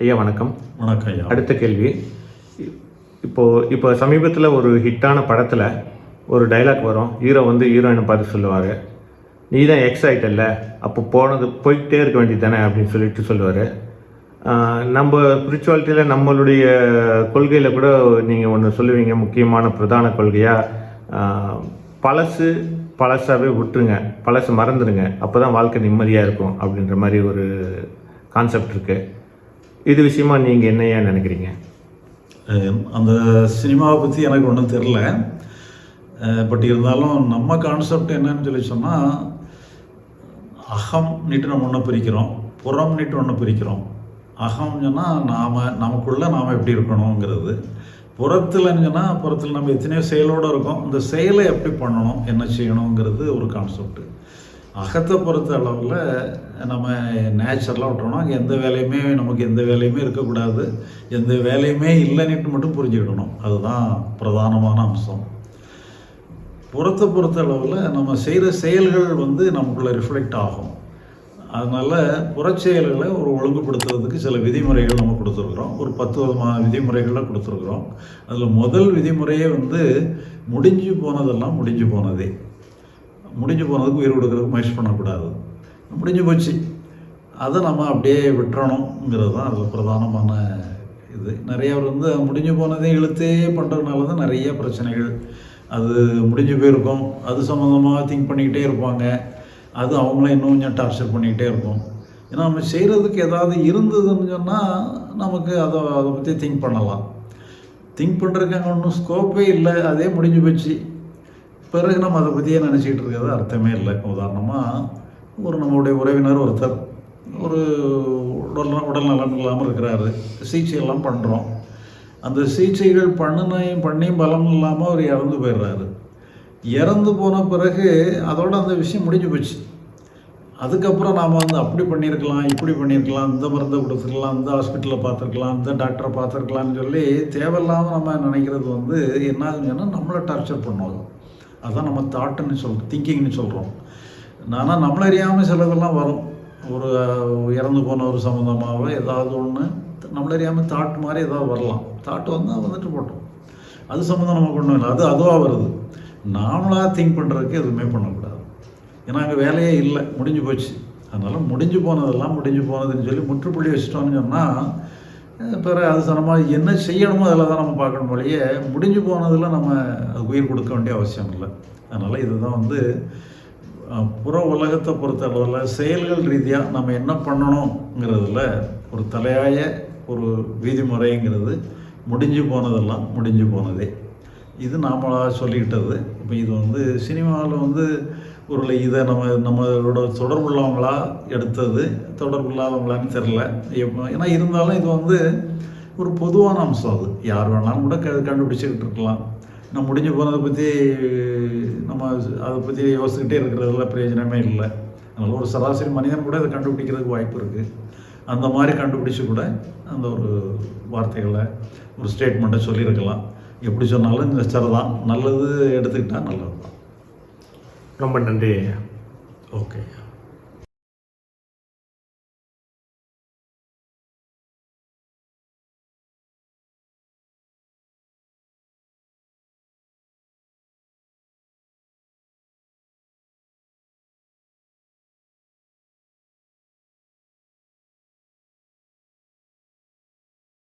ஐயா வணக்கம். வணக்கம் ஐயா. அடுத்த கேள்வி. இ- இப்போ இப்போ சமீபத்தில் ஒரு ஹிட்டான படத்தில் ஒரு டைலாக் வரும். ஹீரோ வந்து ஹீரோயினை பார்த்து சொல்லுவார். நீ தான் எக்ஸ் ஆயிட்டல்ல அப்போ போனது போய்கிட்டே இருக்க வேண்டியது தானே அப்படின்னு சொல்லிட்டு சொல்லுவார். நம்ம ஸ்பிரிச்சுவாலிட்டியில் நம்மளுடைய கொள்கையில் கூட நீங்கள் ஒன்று சொல்லுவீங்க. முக்கியமான பிரதான கொள்கையாக பழசு பழசாவே விட்டுருங்க. பழசு மறந்துடுங்க அப்போ தான் வாழ்க்கை நிம்மதியாக இருக்கும் அப்படின்ற மாதிரி ஒரு கான்செப்ட் இருக்குது இது விஷயமா நீங்கள் என்னையா நினைக்கிறீங்க? அந்த சினிமாவை பற்றி எனக்கு ஒன்றும் தெரில பட் இருந்தாலும் நம்ம கான்செப்ட் என்னன்னு சொல்லி சொன்னால் அகம் நீட்டு நம்ம ஒன்று பிரிக்கிறோம் புறம் நீட்டு ஒன்று பிரிக்கிறோம். அகம் சொன்னால் நாம் நமக்குள்ளே நாம் எப்படி இருக்கணுங்கிறது. புறத்துலன்னு சொன்னால் புறத்தில் நம்ம எத்தனையோ செயலோடு இருக்கோம். இந்த செயலை எப்படி பண்ணணும் என்ன செய்யணுங்கிறது ஒரு கான்செப்ட்டு அகத்தை பொறுத்த அளவில் நம்ம நேச்சுரலாக விட்டோம்னா அங்கே எந்த வேலையுமே நமக்கு எந்த வேலையுமே இருக்கக்கூடாது. எந்த வேலையுமே இல்லைன்னுட்டு மட்டும் புரிஞ்சுக்கிடணும். அதுதான் பிரதானமான அம்சம். புறத்தை பொறுத்த அளவில் நம்ம செய்கிற செயல்கள் வந்து நமக்குள்ளே ரிஃப்ளெக்ட் ஆகும். அதனால் புறச்செயல்களை ஒரு ஒழுங்குபடுத்துறதுக்கு சில விதிமுறைகள் நம்ம கொடுத்துருக்குறோம். ஒரு பத்து விதமான விதிமுறைகளை கொடுத்துருக்குறோம். அதில் முதல் விதிமுறையே வந்து முடிஞ்சு போனதெல்லாம் முடிஞ்சு போனதே. முடிஞ்சு போனதுக்கு உயிர் கொடுக்கறதுக்கு முயற்சி பண்ணக்கூடாது. முடிஞ்சு போச்சு. அதை நம்ம அப்படியே விட்டுறணுங்கிறது தான் அதில் பிரதானமான இது. நிறைய வந்து முடிஞ்சு போனதே இழுத்தே பண்ணுறதுனால தான் நிறைய பிரச்சனைகள். அது முடிஞ்சு போயிருக்கும். அது சம்மந்தமாக திங்க் பண்ணிக்கிட்டே இருப்பாங்க. அது அவங்கள இன்னும் கொஞ்சம் டார்ச்சர் பண்ணிக்கிட்டே இருக்கும். ஏன்னா நம்ம செய்கிறதுக்கு ஏதாவது இருந்ததுன்னு சொன்னால் நமக்கு அதை அதை பற்றி திங்க் பண்ணலாம். திங்க் பண்ணுறதுக்கு ஒன்றும் ஸ்கோப்பே இல்லை. அதே முடிஞ்சு போச்சு. பிறகு நம்ம அதை பற்றியே நினச்சிக்கிட்டு இருக்கிறது அர்த்தமே இல்லை. உதாரணமாக ஒரு நம்மளுடைய உறவினர் ஒருத்தர் ஒரு உடல் உடல் நலம் இல்லாமல் இருக்கிறாரு. சிகிச்சையெல்லாம் பண்ணுறோம் அந்த சிகிச்சைகள் பண்ணினையும் பண்ணியும் பலம் இல்லாமல் அவர் இறந்து போயிடுறாரு. இறந்து போன பிறகு அதோட அந்த விஷயம் முடிஞ்சு போச்சு. அதுக்கப்புறம் நாம் வந்து அப்படி பண்ணியிருக்கலாம் இப்படி பண்ணியிருக்கலாம் இந்த மருந்தை கொடுத்துருக்கலாம் இந்த ஹாஸ்பிட்டலில் பார்த்துருக்கலாம் இந்த டாக்டரை பார்த்துருக்கலாம்னு சொல்லி தேவையில்லாமல் நம்ம நினைக்கிறது வந்து என்ன ஆகுதுன்னா நம்மளை டார்ச்சர் பண்ணுவோம் அதான் நம்ம தாட்டுன்னு சொல்கிறோம் திங்கிங்னு சொல்கிறோம் ஆனால் நம்மள அறியாமல் சிலதெல்லாம் வரும். ஒரு இறந்து போன ஒரு சம்மந்தமாக ஏதாவது ஒன்று நம்மள அறியாமல் தாட் மாதிரி ஏதாவது வரலாம். தாட்டு வந்து வந்துட்டு போட்டோம். அது சம்மந்தம் நமக்கு ஒன்றும் இல்லை. அது அதுவாக வருது. நாமளாக திங்க் பண்ணுறதுக்கு எதுவுமே பண்ணக்கூடாது. ஏன்னா அங்கே வேலையே இல்லை. முடிஞ்சு போச்சு. அதனால் முடிஞ்சு போனதெல்லாம் முடிஞ்சு போனதுன்னு சொல்லி முற்றுப்புள்ளி வச்சிட்டோம்னு சொன்னால் பிறகு அது சனமாக என்ன செய்யணுமோ அதில் தான் நம்ம பார்க்கணும் வழியே முடிஞ்சு போனதில் நம்ம அது உயிர் கொடுக்க வேண்டிய அவசியம் இல்லை. அதனால் இதுதான் வந்து புற உலகத்தை பொறுத்த அளவில் செயல்கள் ரீதியாக நம்ம என்ன பண்ணணுங்கிறதுல ஒரு தலையாய ஒரு விதிமுறைங்கிறது முடிஞ்சு போனதெல்லாம் முடிஞ்சு போனதே. இது நாமளாக சொல்லிக்கிட்டது. இப்போ இது வந்து சினிமாவில் வந்து ஒரு இதை நம்ம நம்மளோட தொடர்பு உள்ளவங்களா எடுத்தது தொடர்பு இல்லாதவங்களான்னு தெரில ஏன்னா இருந்தாலும் இது வந்து ஒரு பொதுவான அம்சம் அது. யார் வேணாலும் கூட க கண்டுபிடிச்சிக்கிட்டு இருக்கலாம். நம்ம முடிஞ்சு போனதை பற்றி நம்ம அதை பற்றி யோசிச்சுக்கிட்டே இருக்கிறதுல பிரயோஜனமே இல்லை. அதனால் ஒரு சராசரி மனிதன் கூட இதை கண்டுபிடிக்கிறதுக்கு வாய்ப்பு இருக்குது அந்த மாதிரி கண்டுபிடிச்சு கூட அந்த ஒரு வார்த்தைகளை ஒரு ஸ்டேட்மெண்ட்டை சொல்லியிருக்கலாம். எப்படி சொன்னாலும் இந்த சரிதான் நல்லது எடுத்துக்கிட்டால் நல்லது தான் ரொம்ப நன்றி. ஐயா ஓகே.